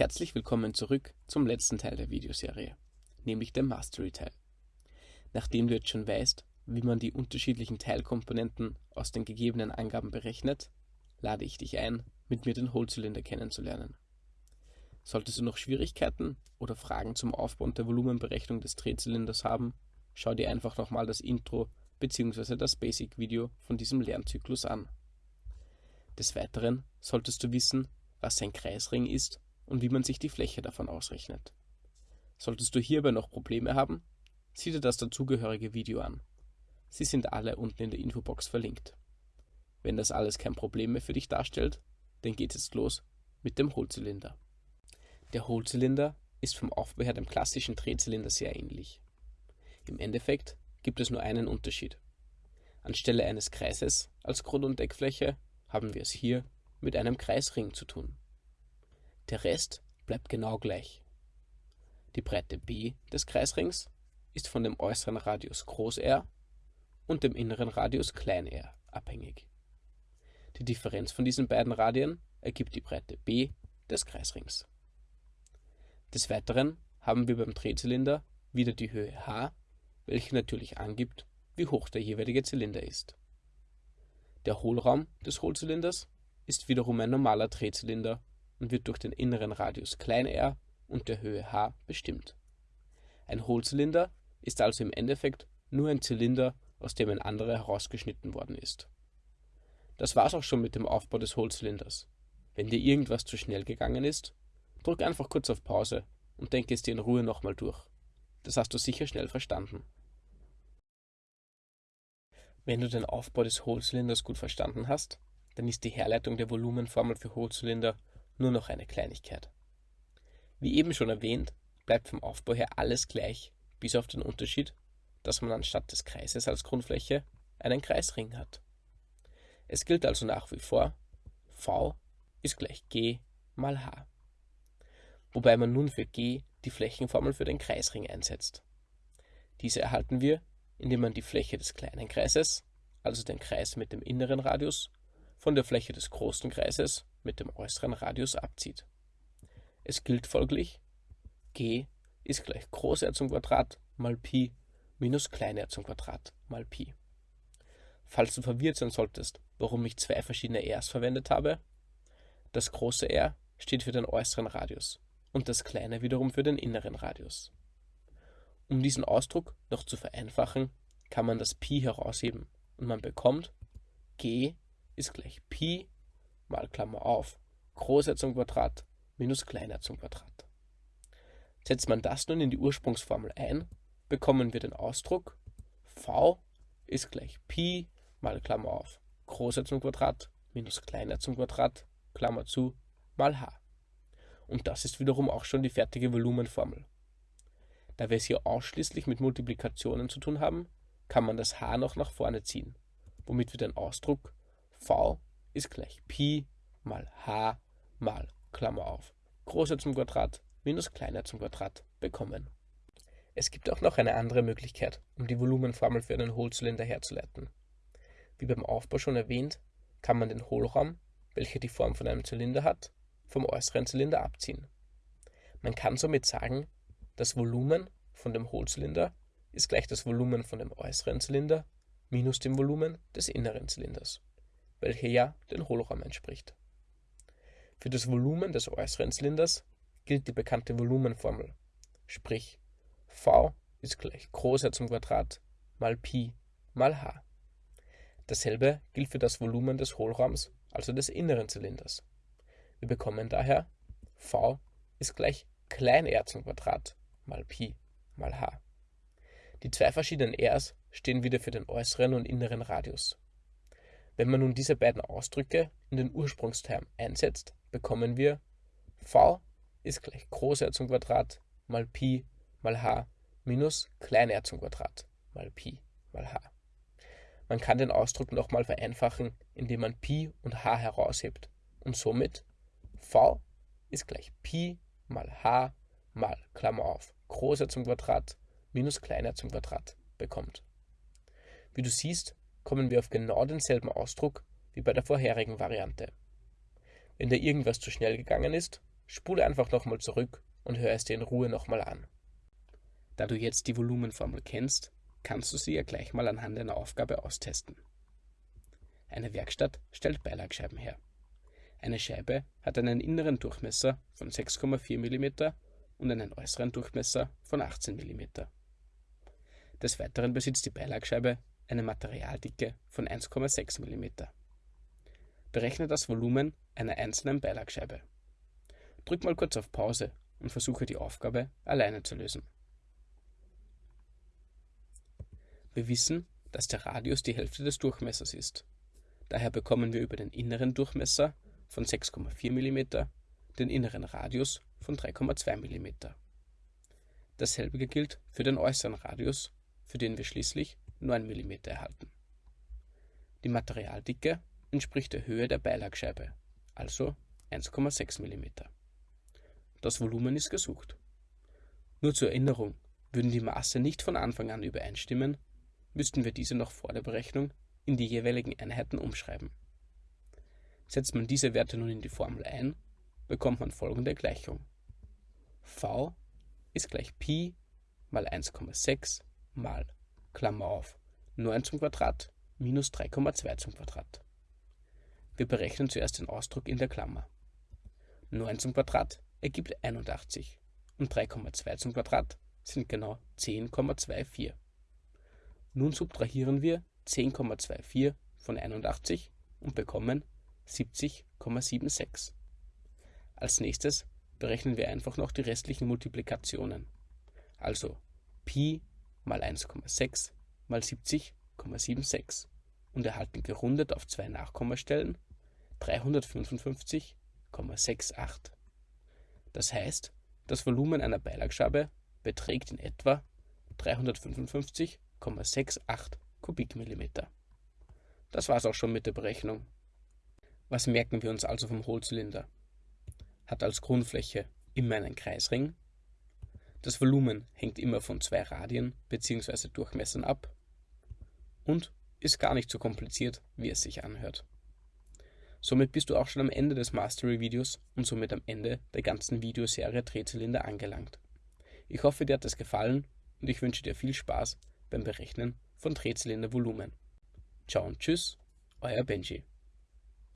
Herzlich willkommen zurück zum letzten Teil der Videoserie, nämlich dem Mastery-Teil. Nachdem du jetzt schon weißt, wie man die unterschiedlichen Teilkomponenten aus den gegebenen Angaben berechnet, lade ich dich ein, mit mir den Hohlzylinder kennenzulernen. Solltest du noch Schwierigkeiten oder Fragen zum Aufbau und der Volumenberechnung des Drehzylinders haben, schau dir einfach nochmal das Intro bzw. das Basic-Video von diesem Lernzyklus an. Des Weiteren solltest du wissen, was ein Kreisring ist und wie man sich die Fläche davon ausrechnet. Solltest du hierbei noch Probleme haben, sieh dir das dazugehörige Video an. Sie sind alle unten in der Infobox verlinkt. Wenn das alles kein Problem mehr für dich darstellt, dann geht es los mit dem Hohlzylinder. Der Hohlzylinder ist vom Aufbau her dem klassischen Drehzylinder sehr ähnlich. Im Endeffekt gibt es nur einen Unterschied. Anstelle eines Kreises als Grund- und Deckfläche haben wir es hier mit einem Kreisring zu tun. Der Rest bleibt genau gleich. Die Breite b des Kreisrings ist von dem äußeren Radius R und dem inneren Radius r abhängig. Die Differenz von diesen beiden Radien ergibt die Breite b des Kreisrings. Des Weiteren haben wir beim Drehzylinder wieder die Höhe h, welche natürlich angibt, wie hoch der jeweilige Zylinder ist. Der Hohlraum des Hohlzylinders ist wiederum ein normaler Drehzylinder und wird durch den inneren Radius r und der Höhe h bestimmt. Ein Hohlzylinder ist also im Endeffekt nur ein Zylinder, aus dem ein anderer herausgeschnitten worden ist. Das war's auch schon mit dem Aufbau des Hohlzylinders. Wenn dir irgendwas zu schnell gegangen ist, drück einfach kurz auf Pause und denke es dir in Ruhe nochmal durch. Das hast du sicher schnell verstanden. Wenn du den Aufbau des Hohlzylinders gut verstanden hast, dann ist die Herleitung der Volumenformel für Hohlzylinder nur noch eine Kleinigkeit. Wie eben schon erwähnt, bleibt vom Aufbau her alles gleich, bis auf den Unterschied, dass man anstatt des Kreises als Grundfläche einen Kreisring hat. Es gilt also nach wie vor, V ist gleich G mal H. Wobei man nun für G die Flächenformel für den Kreisring einsetzt. Diese erhalten wir, indem man die Fläche des kleinen Kreises, also den Kreis mit dem inneren Radius, von der Fläche des großen Kreises mit dem äußeren Radius abzieht. Es gilt folglich, g ist gleich Groß R zum Quadrat mal Pi minus Klein r zum Quadrat mal Pi. Falls du verwirrt sein solltest, warum ich zwei verschiedene r's verwendet habe, das große R steht für den äußeren Radius und das kleine wiederum für den inneren Radius. Um diesen Ausdruck noch zu vereinfachen, kann man das Pi herausheben und man bekommt g ist gleich Pi mal Klammer auf Groß R zum Quadrat minus klein r zum Quadrat. Setzt man das nun in die Ursprungsformel ein, bekommen wir den Ausdruck v ist gleich Pi mal Klammer auf Groß R zum Quadrat minus klein r zum Quadrat Klammer zu mal h. Und das ist wiederum auch schon die fertige Volumenformel. Da wir es hier ausschließlich mit Multiplikationen zu tun haben, kann man das h noch nach vorne ziehen, womit wir den Ausdruck v ist gleich Pi mal h mal Klammer auf Groß zum Quadrat minus kleiner zum Quadrat bekommen. Es gibt auch noch eine andere Möglichkeit, um die Volumenformel für einen Hohlzylinder herzuleiten. Wie beim Aufbau schon erwähnt, kann man den Hohlraum, welcher die Form von einem Zylinder hat, vom äußeren Zylinder abziehen. Man kann somit sagen, das Volumen von dem Hohlzylinder ist gleich das Volumen von dem äußeren Zylinder minus dem Volumen des inneren Zylinders welche ja den Hohlraum entspricht. Für das Volumen des äußeren Zylinders gilt die bekannte Volumenformel, sprich V ist gleich Groß R zum Quadrat mal Pi mal h. Dasselbe gilt für das Volumen des Hohlraums, also des inneren Zylinders. Wir bekommen daher V ist gleich klein r zum Quadrat mal Pi mal h. Die zwei verschiedenen r's stehen wieder für den äußeren und inneren Radius. Wenn man nun diese beiden Ausdrücke in den Ursprungsterm einsetzt, bekommen wir v ist gleich Groß R zum Quadrat mal Pi mal h minus klein r zum Quadrat mal Pi mal h. Man kann den Ausdruck nochmal vereinfachen, indem man Pi und h heraushebt und somit v ist gleich Pi mal h mal Klammer auf Groß R zum Quadrat minus klein r zum Quadrat bekommt. Wie du siehst, kommen wir auf genau denselben Ausdruck wie bei der vorherigen Variante. Wenn dir irgendwas zu schnell gegangen ist, spule einfach nochmal zurück und hör es dir in Ruhe nochmal an. Da du jetzt die Volumenformel kennst, kannst du sie ja gleich mal anhand einer Aufgabe austesten. Eine Werkstatt stellt Beilagscheiben her. Eine Scheibe hat einen inneren Durchmesser von 6,4 mm und einen äußeren Durchmesser von 18 mm. Des Weiteren besitzt die Beilagscheibe eine Materialdicke von 1,6 mm. Berechne das Volumen einer einzelnen Beilagscheibe. Drück mal kurz auf Pause und versuche die Aufgabe alleine zu lösen. Wir wissen, dass der Radius die Hälfte des Durchmessers ist. Daher bekommen wir über den inneren Durchmesser von 6,4 mm den inneren Radius von 3,2 mm. Dasselbe gilt für den äußeren Radius, für den wir schließlich 9 mm erhalten. Die Materialdicke entspricht der Höhe der Beilagscheibe, also 1,6 mm. Das Volumen ist gesucht. Nur zur Erinnerung, würden die Maße nicht von Anfang an übereinstimmen, müssten wir diese noch vor der Berechnung in die jeweiligen Einheiten umschreiben. Setzt man diese Werte nun in die Formel ein, bekommt man folgende Gleichung. v ist gleich Pi mal 1,6 mal, Klammer auf, 9 zum Quadrat minus 3,2 zum Quadrat. Wir berechnen zuerst den Ausdruck in der Klammer. 9 zum Quadrat ergibt 81 und 3,2 zum Quadrat sind genau 10,24. Nun subtrahieren wir 10,24 von 81 und bekommen 70,76. Als nächstes berechnen wir einfach noch die restlichen Multiplikationen. Also Pi mal 1,6 mal 70,76 und erhalten gerundet auf zwei Nachkommastellen 355,68. Das heißt, das Volumen einer Beilagscheibe beträgt in etwa 355,68 Kubikmillimeter. Das war's auch schon mit der Berechnung. Was merken wir uns also vom Hohlzylinder? Hat als Grundfläche immer einen Kreisring. Das Volumen hängt immer von zwei Radien bzw. Durchmessern ab. Und ist gar nicht so kompliziert, wie es sich anhört. Somit bist du auch schon am Ende des Mastery-Videos und somit am Ende der ganzen Videoserie Drehzylinder angelangt. Ich hoffe, dir hat es gefallen und ich wünsche dir viel Spaß beim Berechnen von Drehzylindervolumen. Ciao und tschüss, euer Benji.